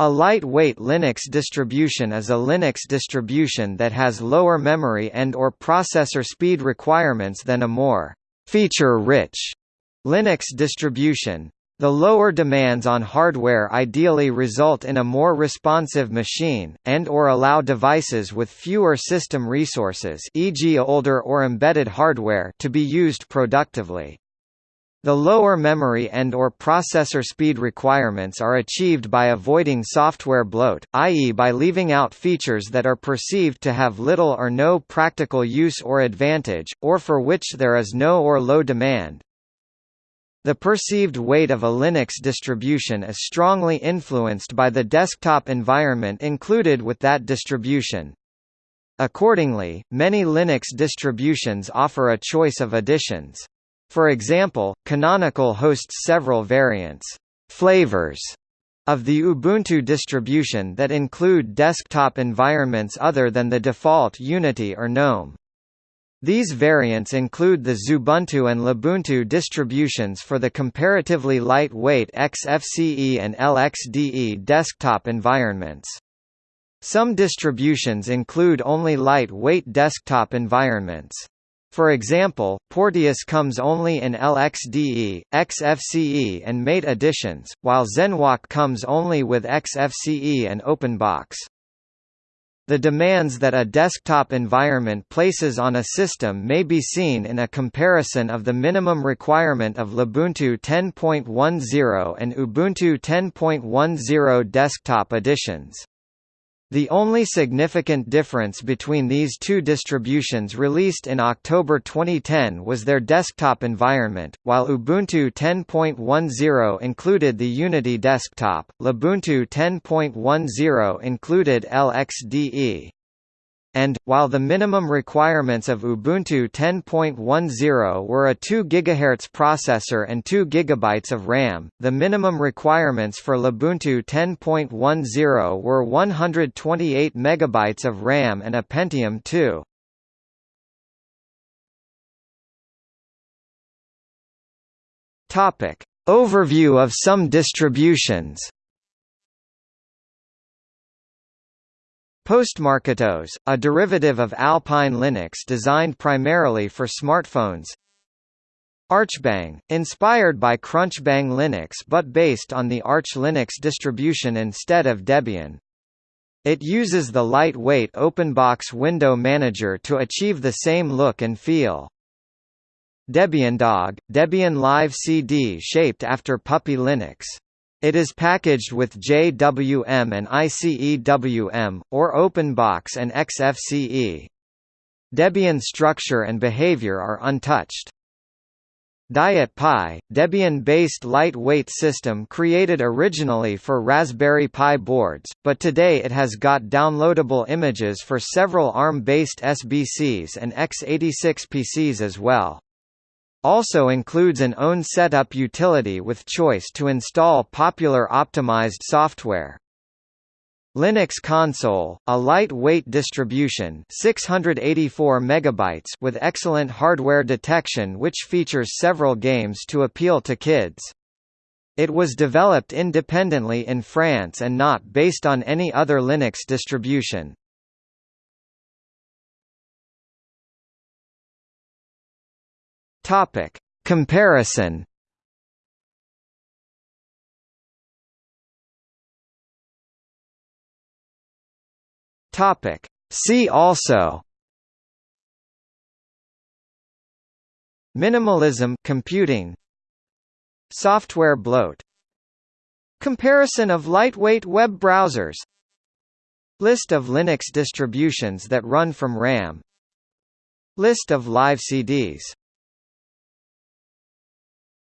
A lightweight Linux distribution is a Linux distribution that has lower memory and or processor speed requirements than a more feature-rich Linux distribution. The lower demands on hardware ideally result in a more responsive machine, and or allow devices with fewer system resources e.g. older or embedded hardware to be used productively. The lower memory and or processor speed requirements are achieved by avoiding software bloat, i.e. by leaving out features that are perceived to have little or no practical use or advantage, or for which there is no or low demand. The perceived weight of a Linux distribution is strongly influenced by the desktop environment included with that distribution. Accordingly, many Linux distributions offer a choice of additions. For example, Canonical hosts several variants flavors of the Ubuntu distribution that include desktop environments other than the default Unity or GNOME. These variants include the Xubuntu and Lubuntu distributions for the comparatively lightweight XFCE and LXDE desktop environments. Some distributions include only lightweight desktop environments. For example, Porteus comes only in LXDE, XFCE and Mate editions, while Zenwalk comes only with XFCE and OpenBox. The demands that a desktop environment places on a system may be seen in a comparison of the minimum requirement of Lubuntu 10.10 and Ubuntu 10.10 desktop editions. The only significant difference between these two distributions released in October 2010 was their desktop environment. While Ubuntu 10.10 included the Unity desktop, Lubuntu 10.10 included LXDE. And, while the minimum requirements of Ubuntu 10.10 were a 2 GHz processor and 2 GB of RAM, the minimum requirements for Lubuntu 10.10 were 128 MB of RAM and a Pentium 2. Topic. Overview of some distributions Postmarketos, a derivative of Alpine Linux designed primarily for smartphones. Archbang, inspired by Crunchbang Linux but based on the Arch Linux distribution instead of Debian. It uses the lightweight OpenBox window manager to achieve the same look and feel. Debian Dog, Debian Live CD shaped after Puppy Linux. It is packaged with JWM and ICEWM, or OpenBox and XFCE. Debian structure and behavior are untouched. Diet Pi, Debian-based lightweight system created originally for Raspberry Pi boards, but today it has got downloadable images for several ARM-based SBCs and x86 PCs as well. Also includes an own setup utility with choice to install popular optimized software. Linux Console, a lightweight distribution 684 megabytes with excellent hardware detection which features several games to appeal to kids. It was developed independently in France and not based on any other Linux distribution. Topic: Comparison. Topic: See also. Minimalism computing. Software bloat. Comparison of lightweight web browsers. List of Linux distributions that run from RAM. List of live CDs